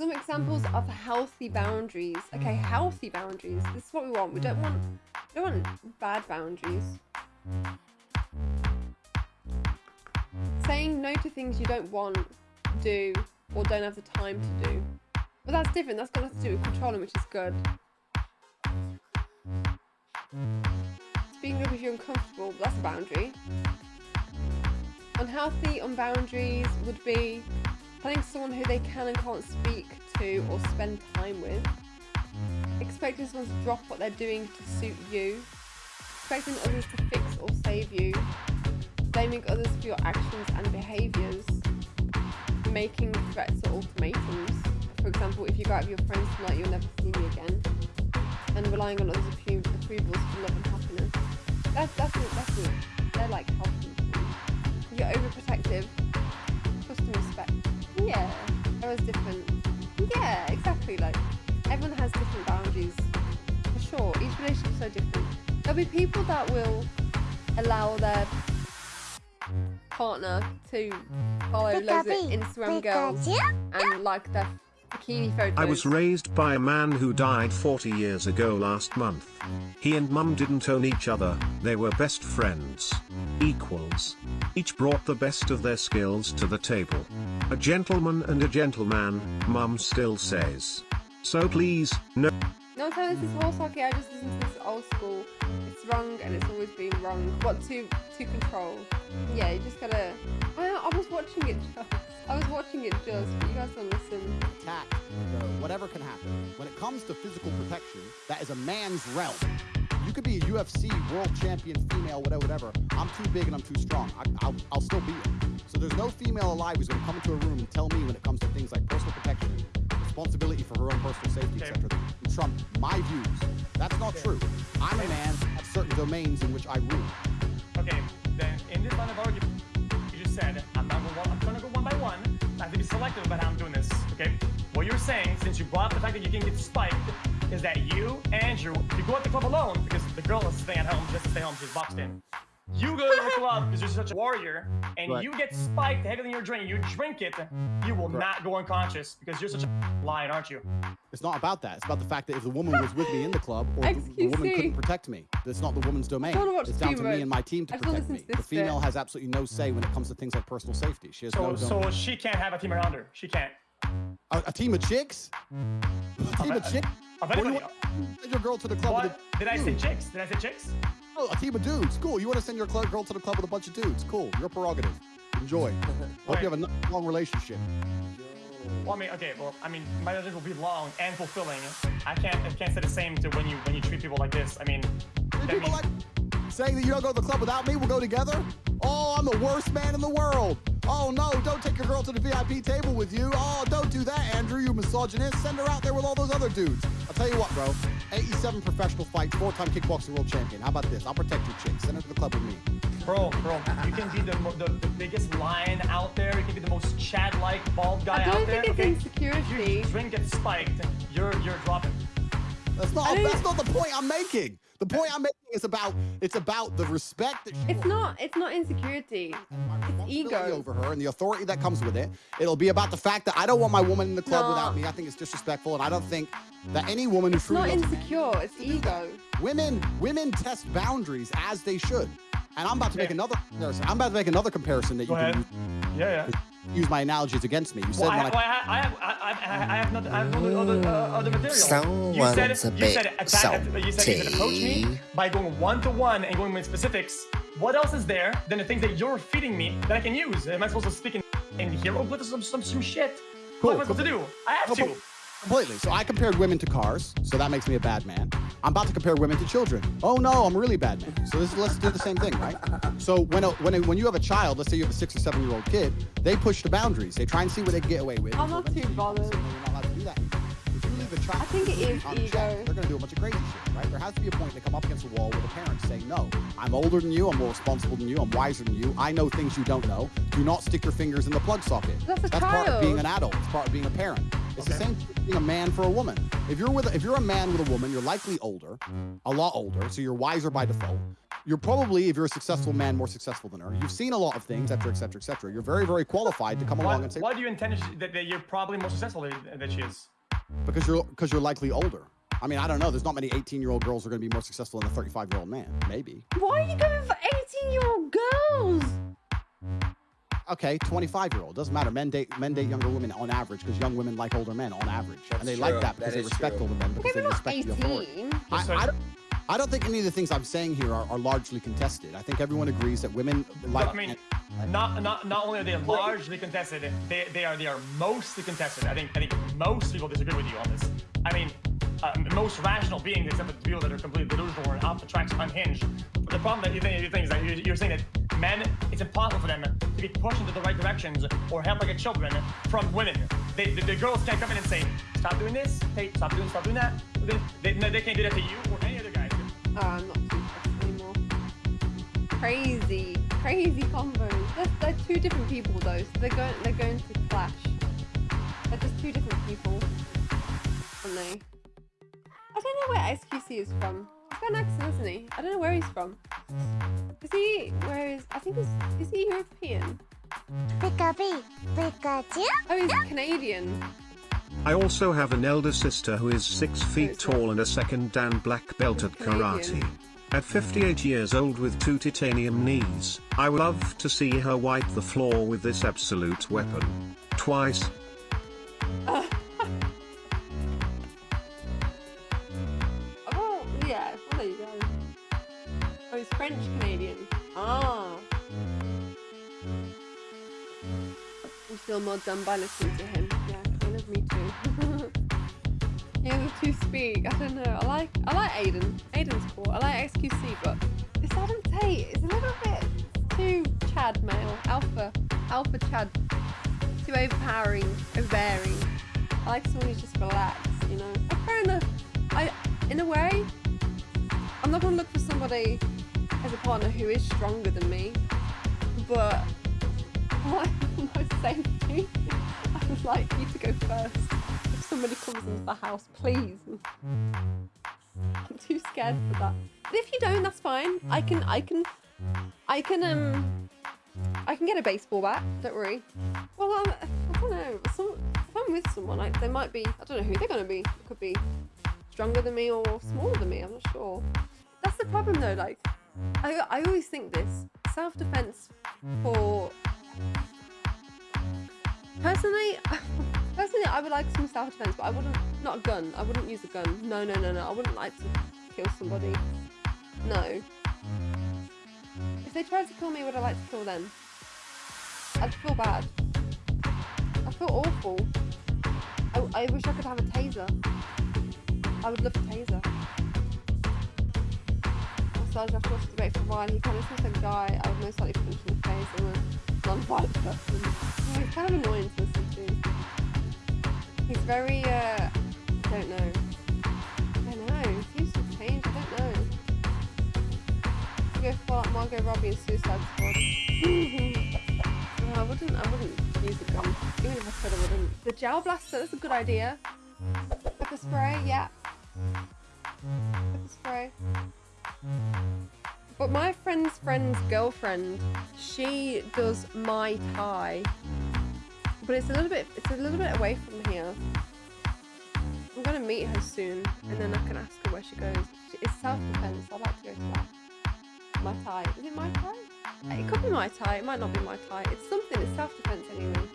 some examples of healthy boundaries. Okay, healthy boundaries. This is what we want. We don't want we don't want bad boundaries. Saying no to things you don't want, to do, or don't have the time to do. But that's different. That's got nothing to do with controlling, which is good. Speaking up if you're uncomfortable, that's a boundary. Unhealthy on boundaries would be telling someone who they can and can't speak to or spend time with. Expecting someone to drop what they're doing to suit you. Expecting others to fix or save you. Blaming others for your actions and behaviours. Making threats or ultimatums. For example, if you go out with your friends tonight, you'll never see me again. And relying on others' approvals for love and happiness. That's that's it, that's. They're like healthy. You're overprotective, respect. Yeah, was different. Yeah, exactly. Like everyone has different boundaries. For sure. Each relationship's so different. There'll be people that will allow their partner to follow loads of Instagram girls and like their bikini photos. I was raised by a man who died 40 years ago last month. He and mum didn't own each other, they were best friends. Equals. Each brought the best of their skills to the table. A gentleman and a gentleman, mum still says. So please, no. No, so this is horse hockey. I just listen to this old school. It's wrong and it's always been wrong. What to to control? Yeah, you just gotta. I, I was watching it just. I was watching it just, but you guys don't listen. attack, whatever can happen. When it comes to physical protection, that is a man's realm. You could be a UFC world champion female, whatever, whatever. I'm too big and I'm too strong. I, will I'll still beat it. So there's no female alive who's going to come into a room and tell me when it comes to things like personal protection, responsibility for her own personal safety, Okay. etc. Trump my views. That's not true. I'm a man at certain domains in which I rule. Okay, then in this line of argument, you just said I'm not going. I'm gonna go one by one. I have to be selective about how I'm doing this. Okay. What you're saying, since you brought up the fact that you can get spiked, is that you, Andrew, you go at the club alone because the girl is staying at home just to stay home. She's boxed in. You go to the club because you're such a warrior, and Right. you get spiked heavier than your drink. You drink it, you will not go unconscious because you're such a lion, aren't you? It's not about that. It's about the fact that if the woman was with me in the club, or the, the woman me. couldn't protect me, that's not the woman's domain. It's down to me and my team to I protect me. The this bit. female has absolutely no say when it comes to things like personal safety. She has So, no so she can't have a team around her. She can't. A, a team of chicks? A team of uh, chicks? Of What do you anybody. want? Send your girl to the club with What? a Did I say dude. chicks? Did I say chicks? Oh, a team of dudes. Cool. You want to send your cl- girl to the club with a bunch of dudes. Cool. Your prerogative. Enjoy. Hope you have a n- long relationship. Well, I mean, okay, well, I mean, my relationship will be long and fulfilling. I can't, I can't say the same to when you, when you treat people like this. I mean, Did people means- like saying that you don't go to the club without me? We'll go together? Oh, I'm the worst man in the world. Oh, no, don't take your girl to the VIP table with you. Oh, don't do that, Andrew, you misogynist. Send her out there with all those other dudes. I'll tell you what, bro. 87 professional fights, four-time kickboxing world champion. How about this? I'll protect you, chick. Send her to the club with me. bro, bro, you can be the, the, the biggest lion out there. You can be the most Chad-like bald guy out there. I don't out there. think it's okay? insecurity. If your drink gets spiked, you're, you're dropping. That's not I don't- that's not the point I'm making. The point I'm making is about it's about the respect that she It's not. It's not insecurity. It's responsibility ego. over her and the authority that comes with it. It'll be about the fact that I don't want my woman in the club No. without me. I think it's disrespectful, and I don't think that any woman who It's not truly loves insecure. It's ego. women women test boundaries as they should. And I'm about to make Okay. another comparison. I'm about to make another comparison that Go you ahead. can Yeah, yeah. Use, use my analogies against me. You said Well, I, when well, I, I, I have, I, I, I have nothing, I have no other, uh, other material. you Someone's said, a you bit said attack, you said, you said approach me salty. by going one to one and going with specifics. What else is there than the things that you're feeding me that I can use? Am I supposed to speak in, in hieroglyphs or some, some, some shit? Cool, what am I supposed to do? I have No, to. but- Completely. So I compared women to cars, so that makes me a bad man. I'm about to compare women to children. Oh no, I'm really bad man. So this, let's do the same thing, right? So when a, when a, when you have a child, let's say you have a six or seven year old kid, they push the boundaries. They try and see what they can get away with. I'm not too bothered. You're not allowed to do that. If you leave a child I think it is ego. They're gonna do a bunch of crazy shit, right? There has to be a point they come up against a wall where the parents say, "No, I'm older than you. I'm more responsible than you. I'm wiser than you. I know things you don't know. Do not stick your fingers in the plug socket." That's a part of being an adult. It's part of being a parent. It's the same thing being a man for a woman. If you're with, a, if you're a man with a woman, you're likely older, a lot older, so you're wiser by default. you're probably, if you're a successful man, more successful than her. You've seen a lot of things, etc., etc., etc. You're very, very qualified to come along and say why do you intend that, that you're probably more successful than, than she is? because you're because you're likely older. I mean, I don't know. There's not many 18 year old girls who are going to be more successful than a 35 year old man. Maybe. Why are you going for 18 year old girls? Okay, 25 year old doesn't matter. Men date men date younger women on average because young women like older men on average, That's and they true. like that because That they respect true. older men because Okay, they but not respect the authority. 18. I, So- I don't, I don't think any of the things I'm saying here are, are largely contested. I think everyone agrees that women like. I mean, not not not only are they largely contested, they they are they are mostly contested. I think I think most people disagree with you on this. I mean, uh, most rational beings, except for the people that are completely delusional and off the tracks, unhinged. But the problem that you think, you think is that you're, you're saying that men, it's impossible for them to be pushed into the right directions or help like a children from women. They, the, the girls can't come in and say, stop doing this, hey, stop doing, stop doing that. They, they, they can't do that to you or any other guy. Uh, I'm not too anymore. Crazy, crazy combos. They're, they're two different people though, so they're going they're going to clash. They're just two different people, aren't they? I don't know where XQC is from. He's got an accent, isn't he? I don't know where he's from. Is he? Where is? I think he's. Is he European? Pikachu, Pikachu. Oh, he's Canadian. I also have an elder sister who is 6 feet tall and a second Dan black belt at karate. At 58 years old with two titanium knees, I would love to see her wipe the floor with this absolute weapon. Twice. Oh, feel more dumb by listening to him. Yeah, kind of me too. yeah, the two speak. I don't know. I like I like Adin. Adin's cool. I like XQC, but this Adam Tate is a little bit too Chad male. Alpha. Alpha Chad. Too overpowering, overbearing. I like someone who's just relaxed, you know. I kind of I, in a way, I'm not gonna look for somebody as a partner who is stronger than me, but for my safety, I would like you to go first. If somebody comes into the house, please. I'm too scared for that. But if you don't, that's fine. I can, I can, I can, um, I can get a baseball bat. Don't worry. Well, um, I don't know. Some, if I'm with someone, like, they might be. I don't know who they're gonna be. It could be stronger than me or smaller than me. I'm not sure. That's the problem though. Like, I, I always think this self defense for. Personally, personally, I would like some self defense, but I wouldn't. Not a gun. I wouldn't use a gun. No, no, no, no. I wouldn't like to kill somebody. No. If they tried to kill me, would I like to kill them? I'd feel bad. I feel awful. I, I wish I could have a taser. I would love a taser. Massage I've watched the for a while. He kind of seems like a guy I would most likely a person. He's kind of annoying to listen to. He's very, uh, I don't know. I don't know. He's seems to change. I don't know. Go for like Margot Robbie and Suicide Squad. no, I wouldn't. I wouldn't use a gun. Even if I could, I wouldn't. The gel blaster. That's a good idea. Pepper spray. Yeah. Pepper spray. But my friend's friend's girlfriend, she does Muay Thai. But it's a little bit it's a little bit away from here. I'm gonna meet her soon and then I can ask her where she goes. It's self-defense, I'd like to go to that. Muay Thai. Is it Muay Thai? It could be Muay Thai, it might not be Muay Thai. It's something, it's self-defense anyway.